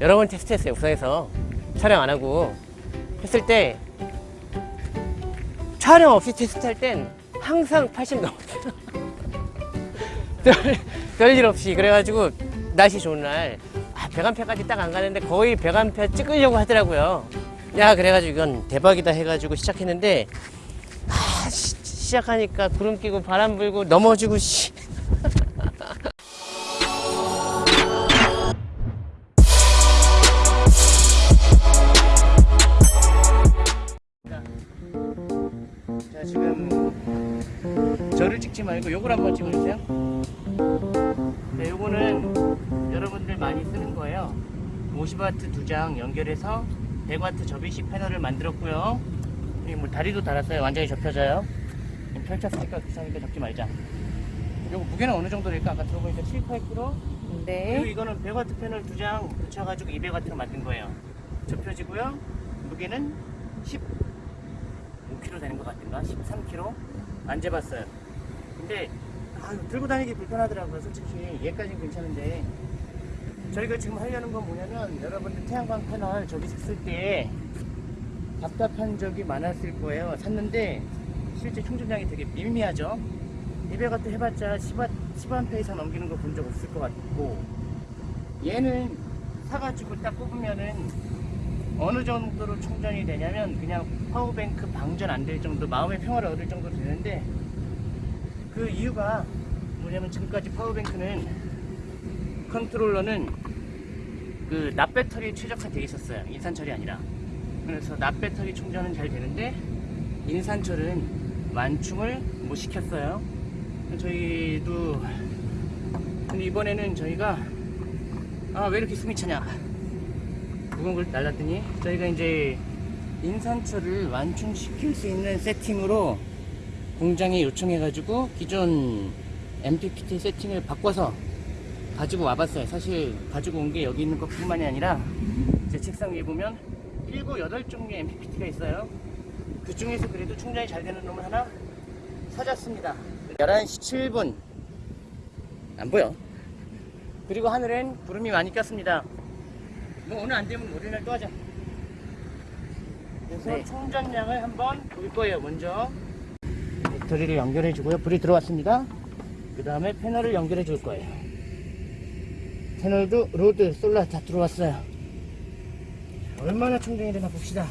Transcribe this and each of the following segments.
여러 번 테스트했어요 우선에서. 촬영 안 하고. 했을 때 촬영 없이 테스트할 땐 항상 80 넘었어요. 별- 별일 없이. 그래가지고 날씨 좋은 날. 아, 100암페까지 딱 안 가는데 거의 100암페 찍으려고 하더라고요. 야 그래가지고 이건 대박이다 해가지고 시작했는데 아, 시, 시작하니까 구름 끼고 바람 불고 넘어지고 씨. 말고 요걸 한번 찍어주세요 네 요거는 여러분들 많이 쓰는 거예요 50W 두 장 연결해서 100W 접이식 패널을 만들었고요 뭐 다리도 달았어요 완전히 접혀져요 펼쳤으니까 귀찮으니까 접지 말자 요거 무게는 어느 정도 될까 아까 들어보니까 7, 8kg 그리고 네. 이거는 100W 패널 두 장 붙여가지고 200W로 만든 거예요. 접혀지고요. 무게는 15kg 되는 것 같은가? 13kg? 안 재봤어요. 근데 아, 들고 다니기 불편하더라고요. 솔직히 얘까지는 괜찮은데 저희가 지금 하려는 건 뭐냐면 여러분들 태양광 패널 저기 샀을 때 답답한 적이 많았을 거예요. 샀는데 실제 충전량이 되게 미미하죠. 200W 해봤자 10A, 10A 이상 넘기는 거 본 적 없을 것 같고 얘는 사가지고 딱 꼽으면은 어느 정도로 충전이 되냐면 그냥 power bank 방전 안 될 정도 마음의 평화를 얻을 정도로 되는데 그 이유가 뭐냐면 지금까지 power bank는 컨트롤러는 그 납배터리에 최적화 되어 있었어요. 인산철이 아니라. 그래서 납배터리 충전은 잘 되는데 인산철은 완충을 못 시켰어요. 저희도 근데 이번에는 저희가 아 왜 이렇게 숨이 차냐? 무거운 걸 날랐더니 저희가 이제 인산철을 완충시킬 수 있는 세팅으로 공장에 요청해 가지고 기존 MPPT 세팅을 바꿔서 가지고 와봤어요. 사실 가지고 온 게 여기 있는 것 뿐만이 아니라 제 책상 위에 보면 7, 8종류의 MPPT가 있어요. 그 중에서 그래도 충전이 잘 되는 놈을 하나 찾았습니다. 11시 7분. 안 보여. 그리고 하늘엔 구름이 많이 꼈습니다. 뭐 오늘 안 되면 월요일 날 또 하자. 그래서 네. 충전량을 한번 볼 거예요 먼저 배터리를 연결해 주고요. 불이 들어왔습니다. 그 다음에 패널을 연결해 줄 거예요. 패널도 load solar 다 들어왔어요. 얼마나 충전이 되나 봅시다.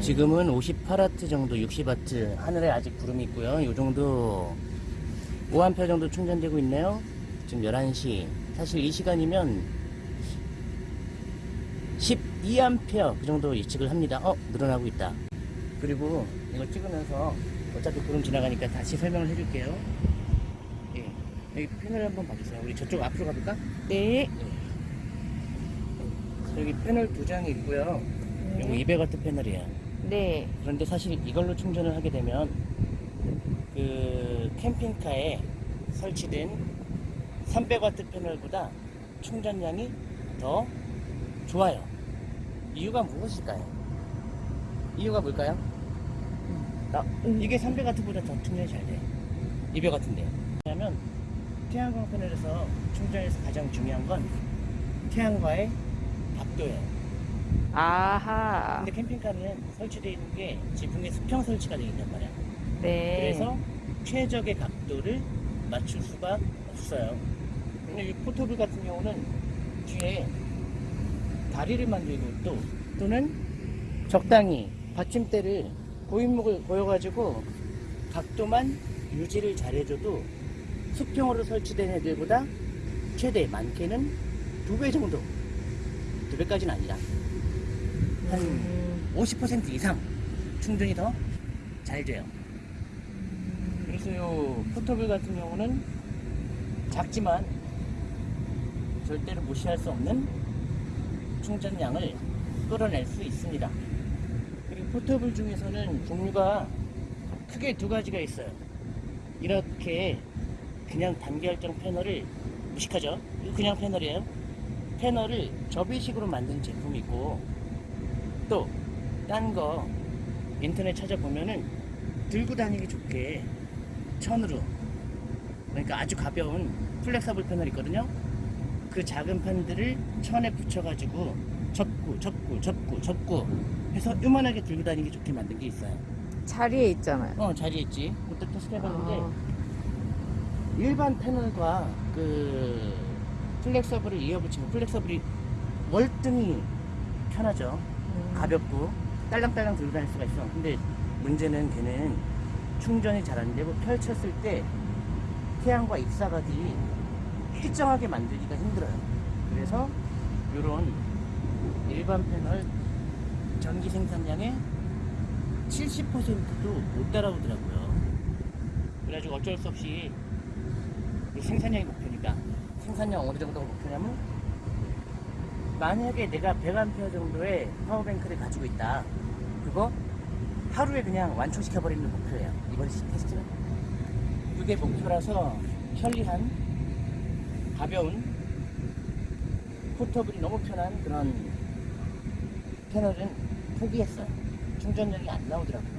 지금은 58W 정도 60W 하늘에 아직 구름이 있고요. 이 정도 5A 정도 충전되고 있네요. 지금 11시. 사실 이 시간이면 12A 그 정도 예측을 합니다. 어 늘어나고 있다. 그리고 이거 찍으면서 어차피 구름 지나가니까 다시 설명을 해줄게요 예, 여기 패널 한번 봐주세요 우리 저쪽 앞으로 가볼까? 네. 여기 패널 두 장이 있고요 이거 200W 패널이에요 네. 그런데 사실 이걸로 충전을 하게 되면 그 캠핑카에 설치된 300W 패널보다 충전량이 더 좋아요. 이유가 무엇일까요? 이유가 뭘까요? 나, 이게 300W보다 더 충전이 잘 돼. 200W인데. 왜냐면 태양광 패널에서 충전에서 가장 중요한 건 태양과의 각도예요. 아하. 근데 캠핑카는 설치되어 있는 게 지붕에 수평 설치가 되어 있단 말이야. 네. 그래서 최적의 각도를 맞출 수가 없어요. 근데 이 포토블 같은 경우는 뒤에 다리를 만들고 또 또는 적당히 받침대를 고인목을 보여가지고 각도만 유지를 잘해줘도 수평으로 설치된 애들보다 최대 많게는 두 배 정도 두 배까지는 아니라 한 음, 50% 이상 충전이 더 잘 돼요. 그래서 요 포터블 같은 경우는 작지만 절대로 무시할 수 없는 충전량을 끌어낼 수 있습니다. portable 중에서는 종류가 크게 두 가지가 있어요. 이렇게 그냥 단결정 패널을 무식하죠? 이거 그냥 패널이에요. 패널을 접이식으로 만든 제품이 있고 또 딴 거 인터넷 찾아보면은 들고 다니기 좋게 천으로 그러니까 아주 가벼운 flexible 패널 있거든요 그 작은 판들을 천에 붙여가지고 접고 접고 접고 접고 해서 요만하게 들고 다니기 좋게 만든 게 있어요. 알리에 있잖아요. 어 알리에 있지. 그때 테스트 해봤는데 아, 일반 패널과 그 flexible을 이어붙이면 flexible이 월등히 편하죠. 음. 가볍고 딸랑딸랑 들고 다닐 수가 있어. 근데 문제는 걔는 충전이 잘 안 되고 펼쳤을 때 태양과 입사각이 일정하게 만들기가 힘들어요. 그래서 이런 일반 패널 전기 생산량의 70%도 못 따라오더라고요. 그래가지고 어쩔 수 없이 이 생산량이 목표니까 생산량 어느 정도가 목표냐면 만약에 내가 100A 정도의 파워뱅크를 가지고 있다. 그거 하루에 그냥 완충시켜 버리는 목표예요. 이번 시- 테스트는. 그게 목표라서 편리한 가벼운 포터블이 너무 편한 그런 패널은 포기했어요. 충전력이 안 나오더라고요.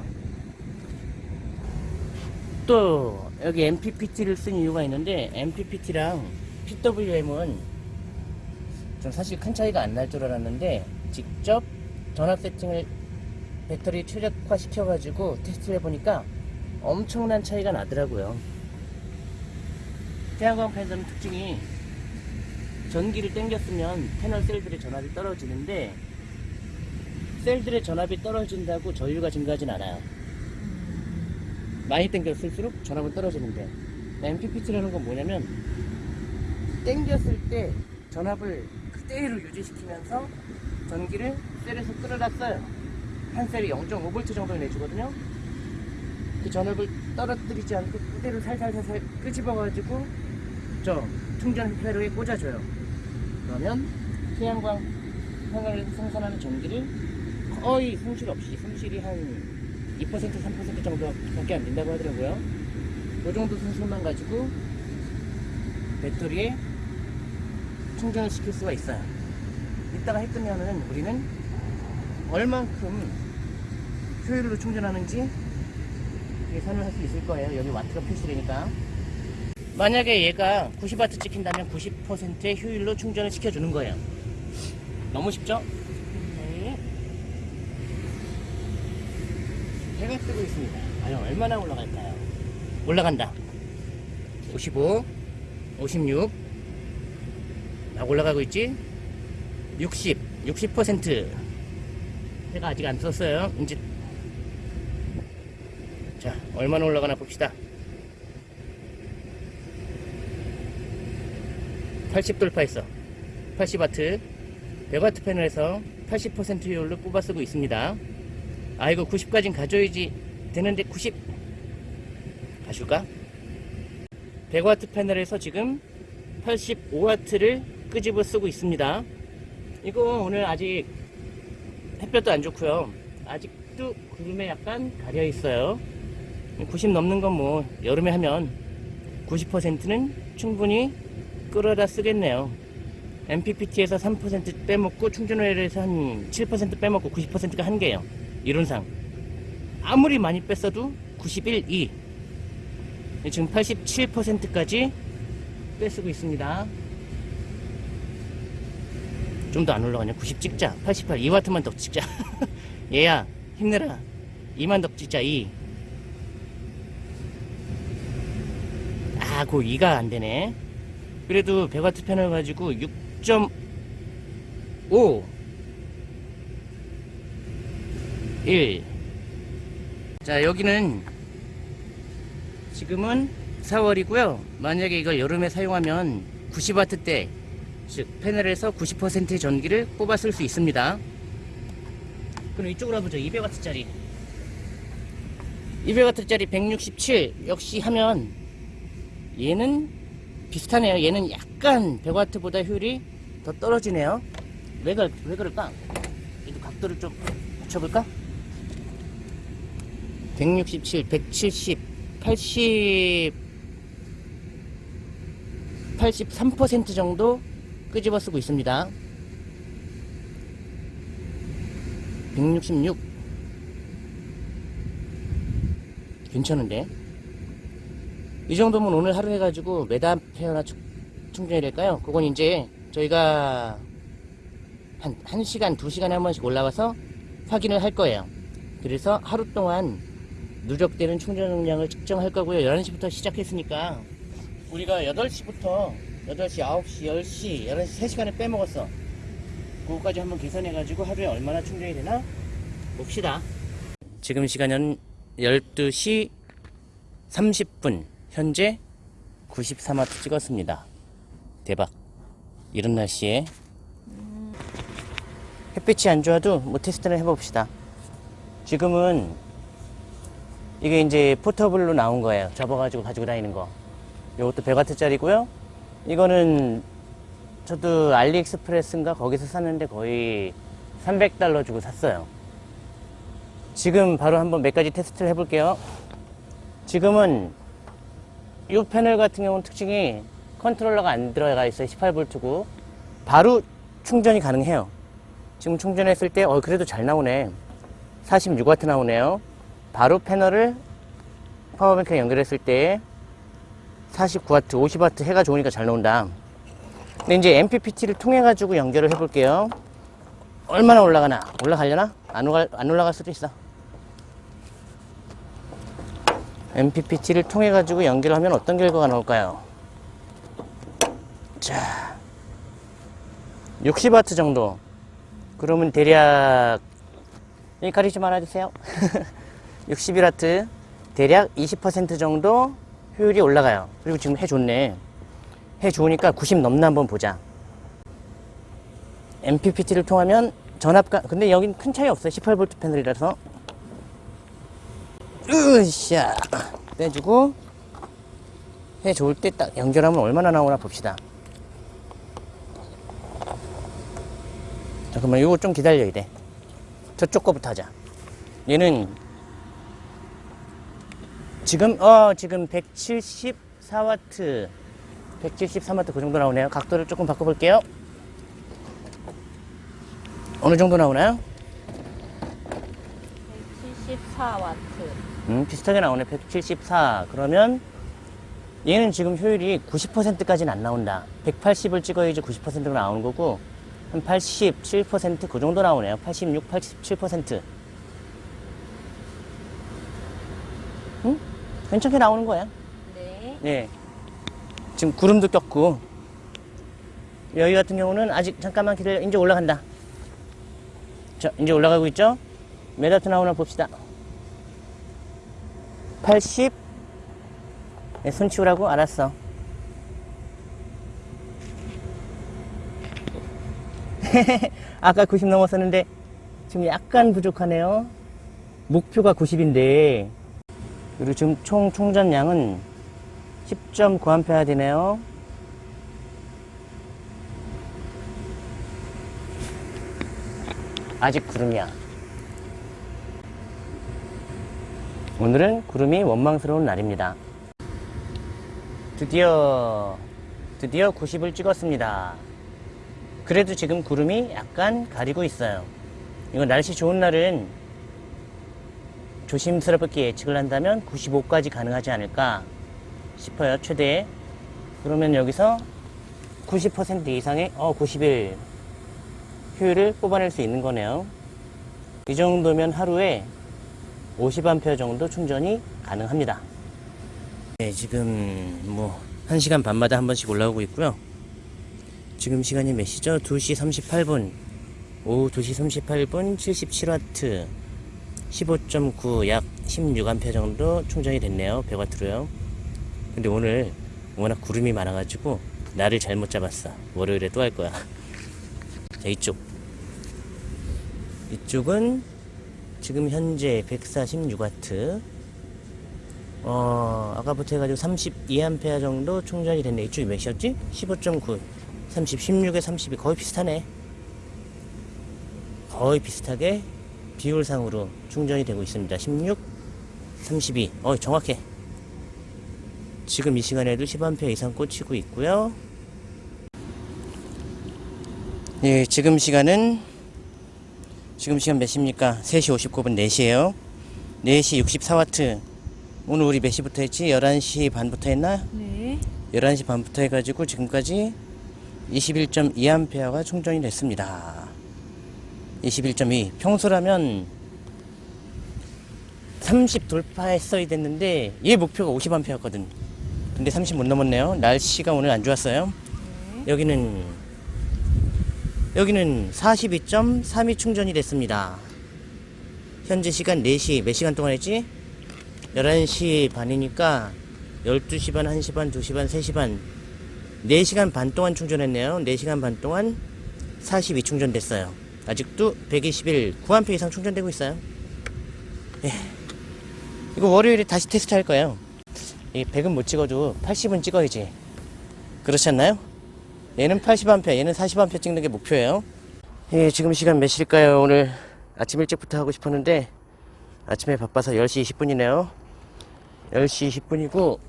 또 여기 MPPT를 쓴 이유가 있는데 MPPT랑 PWM은 전 사실 큰 차이가 안 날 줄 알았는데 직접 전압 세팅을 배터리 최적화 시켜가지고 테스트를 해보니까 엄청난 차이가 나더라고요. 태양광 패널은 특징이 전기를 당겼으면 패널 셀들의 전압이 떨어지는데 셀들의 전압이 떨어진다고 전류가 증가하진 않아요. 많이 당겼을수록 전압은 떨어지는데 MPPT라는 건 뭐냐면 당겼을 때 전압을 그대로 유지시키면서 전기를 셀에서 끌어다 써요. 한 셀이 0.5V 정도 내주거든요. 그 전압을 떨어뜨리지 않고 그대로 살살살살 끄집어가지고 저 충전 회로에 꽂아줘요. 그러면 태양광 패널에서 생산하는 전기를 거의 손실 없이 손실이 한 2% 3% 정도밖에 안 된다고 하더라고요. 그 정도 손실만 가지고 배터리에 충전을 시킬 수가 있어요. 이따가 해 끝나면 우리는 얼만큼 효율로 충전하는지 계산을 할 수 있을 거예요. 여기 와트가 표시되니까. 만약에 얘가 90W 찍힌다면 90%의 효율로 충전을 시켜주는 거예요. 너무 쉽죠? 네. 해가 뜨고 있습니다. 과연 얼마나 올라갈까요? 올라간다. 55, 56, 막 올라가고 있지? 60, 60%. 해가 아직 안 떴어요. 이제 자, 얼마나 올라가나 봅시다. 80 돌파했어. 80와트. 100와트 패널에서 80% 효율로 뽑아 쓰고 있습니다. 아, 이거 90까진 가져야지 되는데 90 가줄까? 100와트 패널에서 지금 85와트를 끄집어 쓰고 있습니다. 이거 오늘 아직 햇볕도 안 좋고요. 아직도 구름에 약간 가려 있어요. 90 넘는 건 뭐 여름에 하면 90%는 충분히 끌어다 쓰겠네요. MPPT에서 3% 빼먹고 충전회로에서 한 7% 빼먹고 90%가 한계예요. 이론상. 아무리 많이 뺐어도 91, 2. 지금 87%까지 빼쓰고 있습니다. 좀 더 안 올라가냐? 90 찍자. 88, 2와트만 더 찍자. 얘야, 힘내라. 2만 더 찍자, 2. 아, 그 2가 안 되네. 그래도 100와트 패널 가지고 6.5 1 자, 여기는 지금은 4월이고요. 만약에 이걸 여름에 사용하면 90와트대 즉 패널에서 90%의 전기를 뽑아 쓸 수 있습니다. 그럼 이쪽으로 가보죠. 200와트짜리 200와트짜리 167 역시 하면 얘는 비슷하네요. 얘는 약간 100와트보다 효율이 더 떨어지네요. 왜, 그, 왜 그럴까? 얘도 각도를 좀 맞춰볼까? 167, 170, 80, 83% 정도 끄집어 쓰고 있습니다. 166. 괜찮은데? 이 정도면 오늘 하루 해가지고 몇 암페어나 충- 충전이 될까요? 그건 이제 저 저희가 한, 한 시간, 두 시간에 한 번씩 올라와서 확인을 할 거예요. 그래서 하루 동안 누적되는 충전 용량을 측정할 거고요. 11시부터 시작했으니까 우리가 8시부터 8시, 9시, 10시, 11시 3시간을 빼먹었어. 그거까지 한번 계산해 가지고 하루에 얼마나 충전이 되나 봅시다. 지금 시간은 12시 30분. 현재 93와트 찍었습니다. 대박. 이런 날씨에 햇빛이 안 좋아도 뭐 테스트를 해봅시다. 지금은 이게 이제 포터블로 나온 거예요. 접어가지고 가지고 다니는 거. 이것도 100와트짜리고요. 이거는 저도 알리익스프레스인가 거기서 샀는데 거의 300달러 주고 샀어요. 지금 바로 한번 몇 가지 테스트를 해볼게요. 지금은 이 패널 같은 경우는 특징이 컨트롤러가 안 들어가 있어요. 18V고 바로 충전이 가능해요. 지금 충전했을 때, 어, 그래도 잘 나오네. 46W 나오네요. 바로 패널을 파워뱅크에 연결했을 때 49W, 50W 해가 좋으니까 잘 나온다. 근데 이제 MPPT를 통해 가지고 연결을 해볼게요. 얼마나 올라가나? 올라가려나? 안, 올라, 안 올라갈 수도 있어. MPPT를 통해 가지고 연결하면 어떤 결과가 나올까요? 자, 60W 정도. 그러면 대략 여기 가리지 말아주세요. 61W 대략 20% 정도 효율이 올라가요. 그리고 지금 해 좋네. 해 좋으니까 90 넘나 한번 보자. MPPT를 통하면 전압가 근데 여긴 큰 차이 없어요. 18V 패널이라서. 으쌰 빼주고 해 좋을 때 딱 연결하면 얼마나 나오나 봅시다. 잠깐만 이거 좀 기다려야 돼. 저쪽 거부터 하자. 얘는 지금 어 지금 174와트 173와트 그 정도 나오네요. 각도를 조금 바꿔볼게요. 어느 정도 나오나요? 174와트. 음, 비슷하게 나오네. 174. 그러면 얘는 지금 효율이 90%까지는 안 나온다. 180을 찍어야지 90%가 나오는 거고 한 87%그 정도 나오네요. 86, 87%. 괜찮게 나오는 거야. 네. 예. 지금 구름도 꼈고 여기 같은 경우는 아직 잠깐만 기다려. 이제 올라간다. 자, 이제 올라가고 있죠? 몇 와트 나오나 봅시다. 80. 네, 손 치우라고? 알았어. 아까 90 넘었었는데 지금 약간 부족하네요. 목표가 90인데 그리고 지금 총 충전량은 10.9A 되네요. 아직 구름이야. 오늘은 구름이 원망스러운 날입니다. 드디어, 드디어 90을 찍었습니다. 그래도 지금 구름이 약간 가리고 있어요. 이거 날씨 좋은 날은 조심스럽게 예측을 한다면 95까지 가능하지 않을까 싶어요. 최대. 그러면 여기서 90% 이상의 어 91 효율을 뽑아낼 수 있는 거네요. 이 정도면 하루에 50A 정도 충전이 가능합니다. 네, 지금 뭐 1시간 반마다 한 번씩 올라오고 있고요. 지금 시간이 몇 시죠? 2시 38분. 오후 2시 38분 77W. 15.9, 약 16A 정도 충전이 됐네요. 100W로요. 근데 오늘 워낙 구름이 많아가지고 날을 잘못 잡았어. 월요일에 또 할 거야. 자, 이쪽. 이쪽은 지금 현재 146W. 어, 아까부터 해가지고 32A 정도 충전이 됐네. 이쪽이 몇이었지? 15.9. 30, 16에 32. 거의 비슷하네. 거의 비슷하게 비율상으로 충전이 되고 있습니다. 16, 32. 어, 정확해. 지금 이 시간에도 10A 이상 꽂히고 있고요. 예, 지금 시간은 지금 시간 몇 시입니까? 3시 59분 4시에요. 4시 64W. 오늘 우리 몇 시부터 했지? 11시 반부터 했나? 네. 11시 반부터 해가지고 지금까지 21.2A가 충전이 됐습니다. 21.2 평소라면 30 돌파했어야 됐는데 얘 목표가 50A였거든. 근데 30 못 넘었네요. 날씨가 오늘 안 좋았어요. 여기는 여기는 42.32 충전이 됐습니다. 현재 시간 4시 몇 시간 동안 했지? 11시 반이니까 12시 반, 1시 반, 2시 반, 3시 반 4시간 반 동안 충전했네요. 4시간 반 동안 42 충전됐어요. 아직도 121 9A 이상 충전되고 있어요. 예. 이거 월요일에 다시 테스트 할 거예요. 이 100은 못 찍어도 80은 찍어야지. 그렇지 않나요? 얘는 80A, 얘는 40A 찍는 게 목표예요. 예, 지금 시간 몇 시일까요? 오늘 아침 일찍부터 하고 싶었는데 아침에 바빠서 10시 20분이네요. 10시 20분이고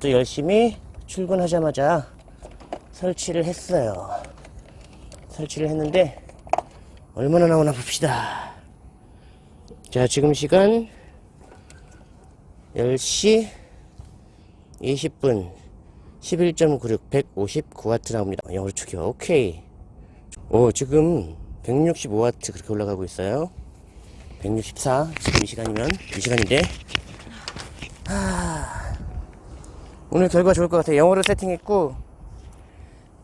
또 열심히 출근하자마자 설치를 했어요. 설치를 했는데 얼마나 나오나 봅시다. 자, 지금 시간 10시 20분 11.96 159W 나옵니다. 영어로 축이요. 오케이. 오, 지금 165W 그렇게 올라가고 있어요. 164 지금 이 시간이면 이 시간인데 오늘 결과 좋을 것 같아요. 영어로 세팅했고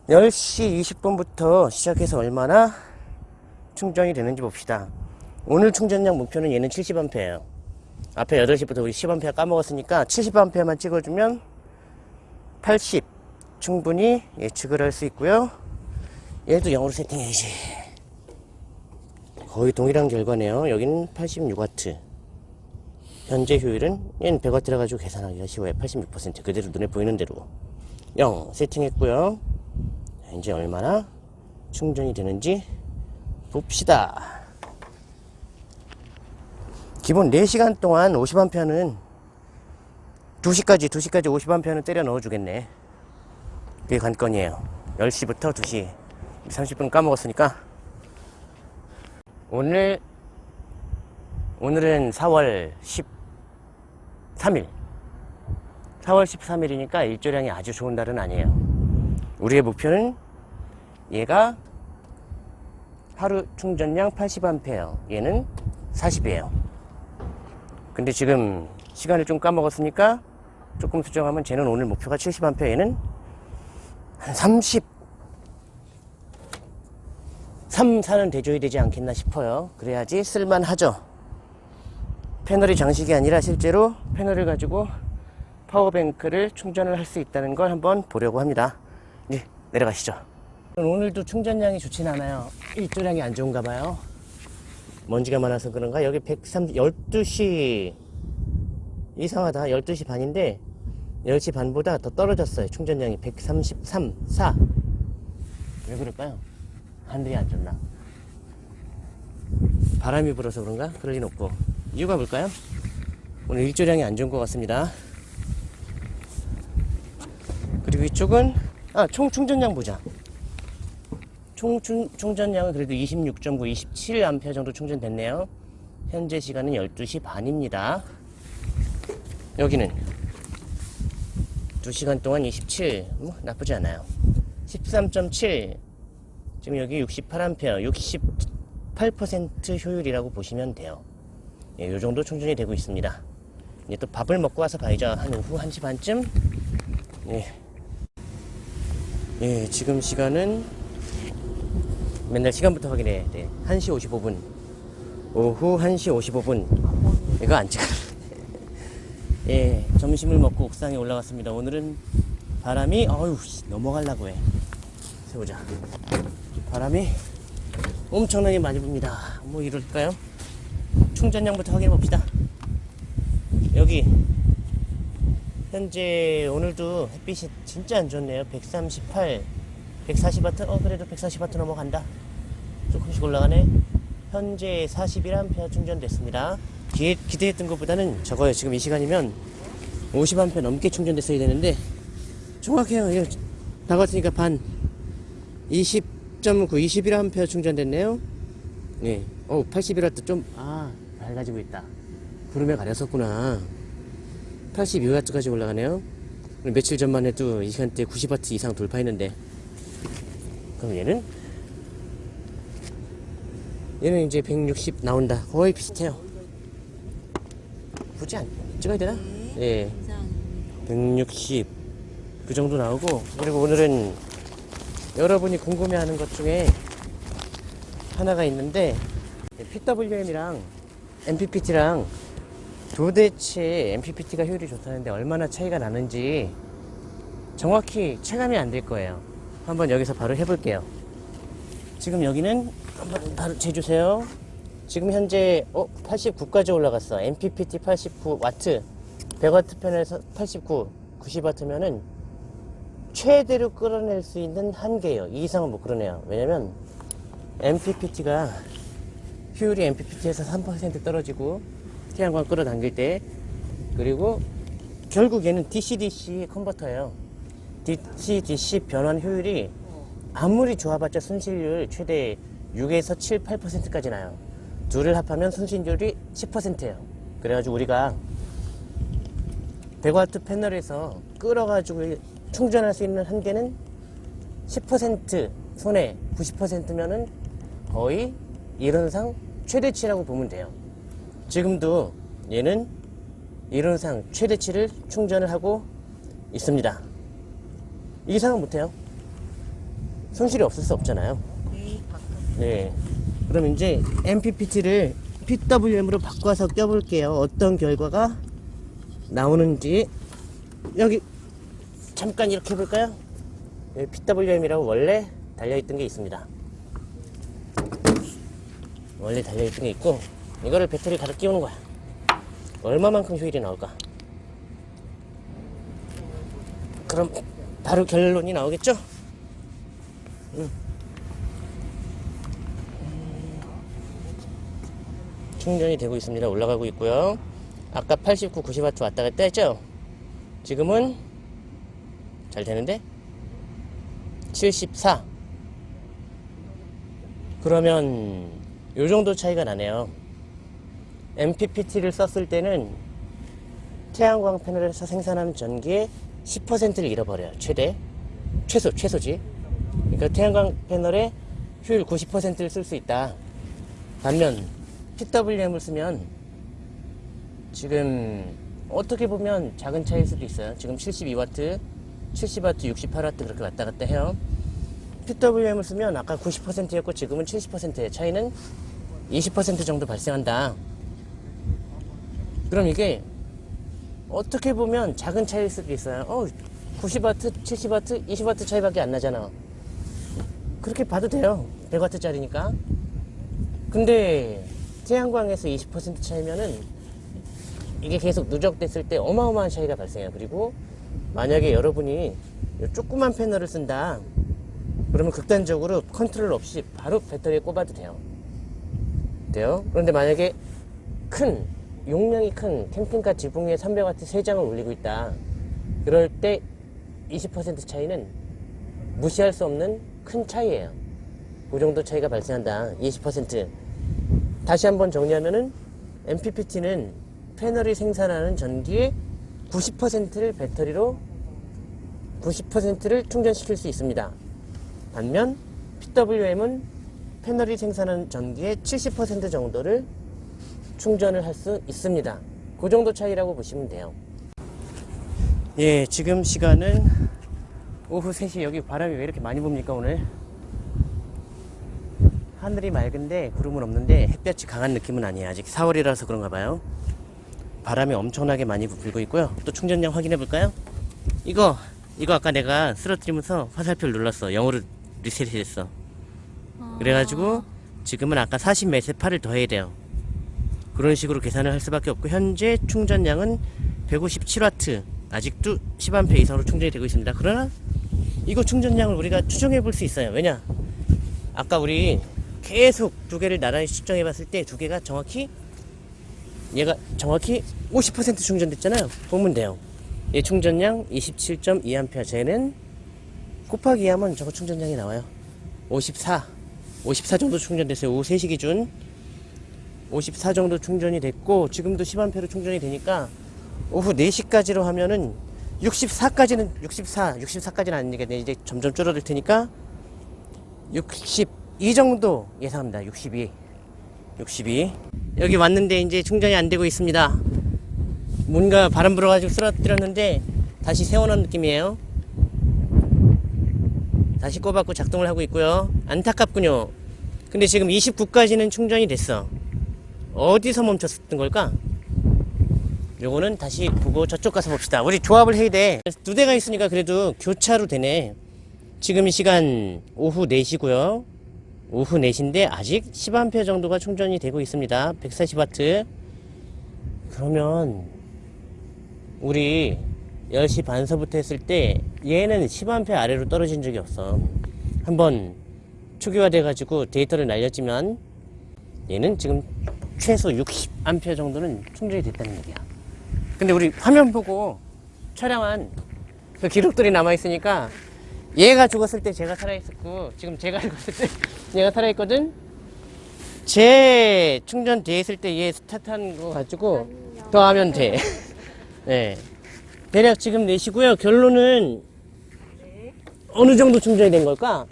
10시 20분부터 시작해서 얼마나 충전이 되는지 봅시다. 오늘 충전량 목표는 얘는 70A예요. 앞에 8시부터 우리 10A 까먹었으니까 70A만 찍어주면 80 충분히 예측을 할 수 있고요. 얘도 영어로 세팅해야지. 거의 동일한 결과네요. 여기는 86W. 현재 효율은 얘는 100W라 가지고 계산하기가 쉬워요. 86% 그대로 눈에 보이는 대로 0 세팅했고요. 자, 이제 얼마나 충전이 되는지 봅시다. 기본 4시간 동안 50A는 2시까지 2시까지 50A는 때려 넣어 주겠네. 그게 관건이에요. 10시부터 2시 30분 까먹었으니까 오늘 오늘은 4월 13일 4월 13일이니까 일조량이 아주 좋은 날은 아니에요 우리의 목표는 얘가 하루 충전량 80A 얘는 40이에요 근데 지금 시간을 좀 까먹었으니까 조금 수정하면 쟤는 오늘 목표가 70A 얘는 한 30, 3, 4는 돼줘야 되지 않겠나 싶어요 그래야지 쓸만하죠 패널이 장식이 아니라 실제로 패널을 가지고 파워뱅크를 충전을 할 수 있다는 걸 한번 보려고 합니다. 이제 내려가시죠. 오늘도 충전량이 좋진 않아요. 일조량이 안 좋은가 봐요. 먼지가 많아서 그런가? 여기 130, 12시 이상하다. 12시 반인데 10시 반보다 더 떨어졌어요. 충전량이 133, 4. 왜 그럴까요? 하늘이 안 좋나? 바람이 불어서 그런가? 그럴 리는 없고. 이유가 뭘까요? 오늘 일조량이 안 좋은 것 같습니다. 그리고 이쪽은 아, 총 충전량 보자. 총 충, 충전량은 그래도 26.9, 27A 정도 충전됐네요. 현재 시간은 12시 반입니다. 여기는 2시간 동안 27, 뭐 나쁘지 않아요. 13.7, 지금 여기 68A, 68% 효율이라고 보시면 돼요. 예, 요 정도 충전이 되고 있습니다. 이제 또 밥을 먹고 와서 봐야죠. 한 오후 1시 반쯤. 예. 예, 지금 시간은 맨날 시간부터 확인해. 네. 1시 55분. 오후 1시 55분. 이거 안 찍어. 예, 점심을 먹고 옥상에 올라갔습니다. 오늘은 바람이, 어휴, 넘어가려고 해. 세우자. 바람이 엄청나게 많이 붑니다. 뭐 이럴까요? 충전량부터 확인해 봅시다. 여기 현재 오늘도 햇빛이 진짜 안 좋네요. 138, 140와트. 어 그래도 140와트 넘어간다. 조금씩 올라가네. 현재 41A 충전됐습니다. 기, 기대했던 것보다는 적어요. 지금 이 시간이면 50A 넘게 충전됐어야 되는데 정확해요. 이거 다 같으니까 반 20.9, 21A 충전됐네요. 네. 어, 81와트 좀, 아, 밝아지고 있다. 구름에 가렸었구나. 82와트까지 올라가네요. 며칠 전만 해도 이 시간대 90와트 이상 돌파했는데 그럼 얘는 얘는 이제 160 나온다 거의 비슷해요 굳이 안 찍어야 되나? 예. 160 그 정도 나오고 그리고 오늘은 여러분이 궁금해하는 것 중에 하나가 있는데 PWM이랑 MPPT랑 도대체 MPPT가 효율이 좋다는데 얼마나 차이가 나는지 정확히 체감이 안 될 거예요. 한번 여기서 바로 해볼게요. 지금 여기는 한번 바로 재주세요. 지금 현재 어 89까지 올라갔어. MPPT 89W 100W 편에서 89 90W면은 최대로 끌어낼 수 있는 한계예요. 이 이상은 못 끌어내요. 왜냐면 MPPT가 효율이 MPPT에서 3% 떨어지고 태양광 끌어당길 때 그리고 결국 얘는 DC-DC 컨버터예요. DC-DC 변환 효율이 아무리 좋아봤자 순실률 최대 6에서 7, 8%까지 나요. 둘을 합하면 순실률이 10%예요. 그래가지고 우리가 100W 패널에서 끌어가지고 충전할 수 있는 한계는 10% 손에 90%면은 거의 이론상 최대치라고 보면 돼요. 지금도 얘는 이론상 최대치를 충전을 하고 있습니다. 이상은 못해요. 손실이 없을 수 없잖아요. 네. 그럼 이제 MPPT를 PWM으로 바꿔서 껴볼게요. 어떤 결과가 나오는지 여기 잠깐 이렇게 해볼까요? 여기 PWM이라고 원래 달려있던 게 있습니다. 원래 달려있던 게 있고 이거를 배터리 가득 끼우는 거야. 얼마만큼 효율이 나올까? 그럼 바로 결론이 나오겠죠? 음. 충전이 되고 있습니다. 올라가고 있고요. 아까 89, 90W 왔다 갔다 했죠? 지금은 잘 되는데? 74 그러면 요 정도 차이가 나네요. MPPT를 썼을 때는 태양광 패널에서 생산하는 전기의 10%를 잃어버려요. 최대. 최소 최소지. 그러니까 태양광 패널의 효율 90%를 쓸 수 있다. 반면 PWM을 쓰면 지금 어떻게 보면 작은 차이일 수도 있어요 지금 72W 70W, 68W 그렇게 왔다 갔다 해요. PWM을 쓰면 아까 90%였고 지금은 70%예요. 차이는 20% 정도 발생한다. 그럼 이게 어떻게 보면 작은 차이일 수도 있어요. 어, 90W, 70W, 20W 차이밖에 안 나잖아. 그렇게 봐도 돼요. 100W짜리니까. 근데 태양광에서 20% 차이면은 이게 계속 누적됐을 때 어마어마한 차이가 발생해요. 그리고 만약에 여러분이 이 조그만 패널을 쓴다. 그러면 극단적으로 컨트롤 없이 바로 배터리에 꼽아도 돼요. 돼요? 그런데 만약에 큰 용량이 큰 캠핑카 지붕 위에 300W 3장을 올리고 있다. 그럴 때 20% 차이는 무시할 수 없는 큰 차이예요. 그 정도 차이가 발생한다. 20% 다시 한번 정리하면은 MPPT는 패널이 생산하는 전기의 90%를 배터리로 90%를 충전시킬 수 있습니다. 반면 PWM은 패널이 생산하는 전기의 70% 정도를 충전을 할 수 있습니다. 그 정도 차이라고 보시면 돼요. 예, 지금 시간은 오후 3시 여기 바람이 왜 이렇게 많이 붑니까 오늘? 하늘이 맑은데 구름은 없는데 햇볕이 강한 느낌은 아니에요. 아직 4월이라서 그런가 봐요. 바람이 엄청나게 많이 불고 있고요. 또 충전량 확인해 볼까요? 이거 이거 아까 내가 쓰러뜨리면서 화살표를 눌렀어. 영어로 리셋이 됐어. 그래가지고 지금은 아까 40 메세파를 더해야 돼요. 그런 식으로 계산을 할 수밖에 없고 현재 충전량은 157W 아직도 10A 이상으로 충전이 되고 있습니다. 그러나 이거 충전량을 우리가 추정해 볼 수 있어요. 왜냐? 아까 우리 계속 두 개를 나란히 측정해 봤을 때 두 개가 정확히 얘가 정확히 50% 충전됐잖아요. 보면 돼요. 얘 충전량 27.2A. 쟤는 곱하기 하면 저거 충전량이 나와요. 54. 54 정도 충전됐어요. 오후 3시 기준. 54 정도 충전이 됐고, 지금도 10A로 충전이 되니까, 오후 4시까지로 하면은 64까지는 64, 64까지는 아니겠네. 이제 점점 줄어들 테니까 62 정도 예상합니다. 62. 62. 여기 왔는데 이제 충전이 안 되고 있습니다. 뭔가 바람 불어가지고 쓰러뜨렸는데 다시 세워놓은 느낌이에요. 다시 꼽았고 작동을 하고 있고요. 안타깝군요. 근데 지금 29까지는 충전이 됐어. 어디서 멈췄던 걸까? 요거는 다시 보고 저쪽 가서 봅시다. 우리 조합을 해야 돼. 두 대가 있으니까 그래도 교차로 되네. 지금 이 시간 오후 4시고요. 오후 4시인데 아직 10A 정도가 충전이 되고 있습니다. 140W. 그러면 우리 10시 반서부터 했을 때 얘는 10A 아래로 떨어진 적이 없어. 한번 초기화 돼 가지고 데이터를 날렸지만 얘는 지금 최소 60A 정도는 충전이 됐다는 얘기야. 근데 우리 화면 보고 촬영한 그 기록들이 남아 있으니까 얘가 죽었을 때 제가 살아있었고 지금 제가 죽었을 때 얘가 살아있거든? 제 충전돼 있을 때 얘 스타트한 거 가지고 더 하면 돼. 네. 대략 지금 내시고요. 결론은 어느 정도 충전이 된 걸까?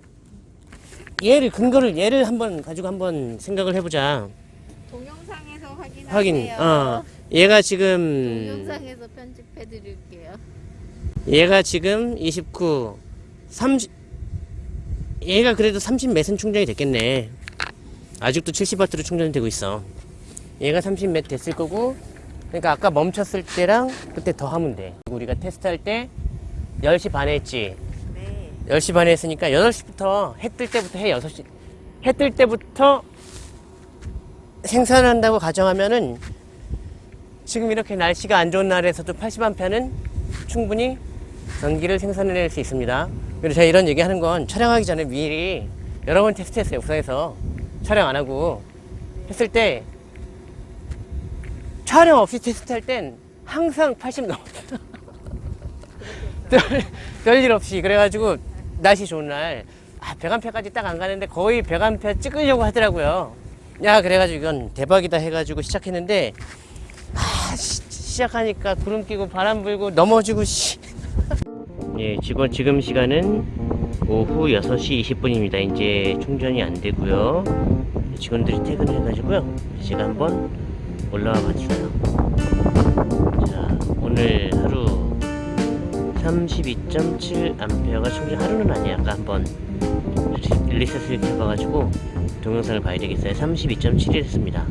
얘를 근거를 얘를 한번 가지고 한번 생각을 해보자. 동영상에서 확인하세요. 확인. 어. 얘가 지금 동영상에서 편집해 드릴게요. 얘가 지금 29, 30, 얘가 그래도 30 몇은 충전이 됐겠네. 아직도 70W로 충전이 되고 있어. 얘가 30몇 됐을 거고, 그러니까 아까 멈췄을 때랑 그때 더 하면 돼. 우리가 테스트할 때 10시 반에 했지. 네. 10시 반에 했으니까 8시부터 해 뜰 때부터 해 6시. 해 뜰 때부터 생산한다고 가정하면은 지금 이렇게 날씨가 안 좋은 날에서도 80A는 충분히 전기를 생산해낼 수 있습니다. 그리고 제가 이런 얘기 하는 건 촬영하기 전에 미리 여러 번 테스트했어요. 부산에서 촬영 안 하고 했을 때 촬영 없이 테스트할 땐 항상 80 넘었어요. 별일 없이 그래가지고 날씨 좋은 날 아, 100A까지 딱 안 가는데 거의 100A 찍으려고 하더라고요. 야 그래가지고 이건 대박이다 해가지고 시작했는데 아, 시, 시작하니까 구름 끼고 바람 불고 넘어지고 씨. 예, 지금 지금 시간은 오후 6시 20분입니다. 이제 충전이 안 되고요. 직원들이 퇴근해 가지고요. 제가 한번 올라와 봤어요. 자, 오늘 하루 32.7A가 충전 하루는 아니야. 아까 한번 리셋을 해봐가지고 동영상을 봐야 되겠어요. 32.7이 됐습니다.